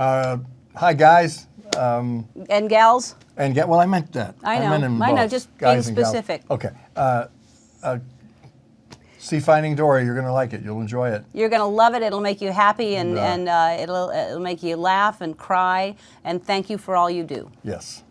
Uh, hi, guys. Um, And gals? and get well, I meant that. I know. meant I know, just being guys being specific. Okay. Uh, uh, see Finding Dory. You're going to like it. You'll enjoy it. You're going to love it. It'll make you happy and, and uh, it'll, it'll make you laugh and cry. And thank you for all you do. Yes.